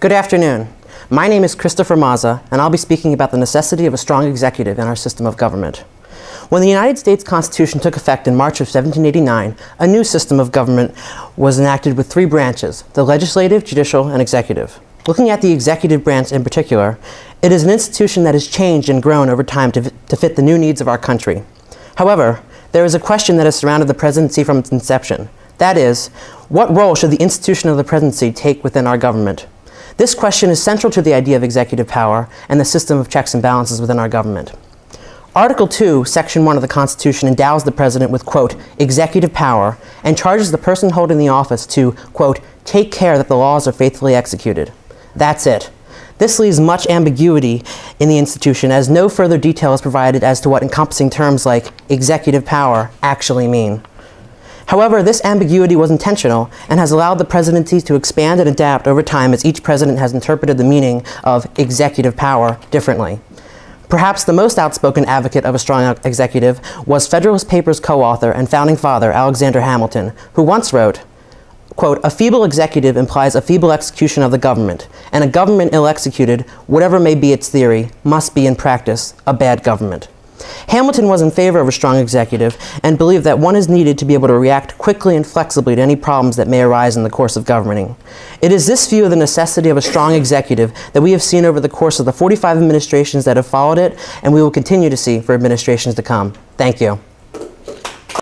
Good afternoon. My name is Christopher Mazza, and I'll be speaking about the necessity of a strong executive in our system of government. When the United States Constitution took effect in March of 1789, a new system of government was enacted with three branches, the legislative, judicial, and executive. Looking at the executive branch in particular, it is an institution that has changed and grown over time to, to fit the new needs of our country. However, there is a question that has surrounded the presidency from its inception. That is, what role should the institution of the presidency take within our government? This question is central to the idea of executive power and the system of checks and balances within our government. Article 2, Section 1 of the Constitution endows the President with, quote, executive power and charges the person holding the office to, quote, take care that the laws are faithfully executed. That's it. This leaves much ambiguity in the institution as no further detail is provided as to what encompassing terms like executive power actually mean. However, this ambiguity was intentional and has allowed the presidency to expand and adapt over time as each president has interpreted the meaning of executive power differently. Perhaps the most outspoken advocate of a strong executive was Federalist Papers co-author and founding father Alexander Hamilton, who once wrote, quote, a feeble executive implies a feeble execution of the government, and a government ill executed, whatever may be its theory, must be in practice a bad government. Hamilton was in favor of a strong executive and believed that one is needed to be able to react quickly and flexibly to any problems that may arise in the course of governing. It is this view of the necessity of a strong executive that we have seen over the course of the 45 administrations that have followed it and we will continue to see for administrations to come. Thank you.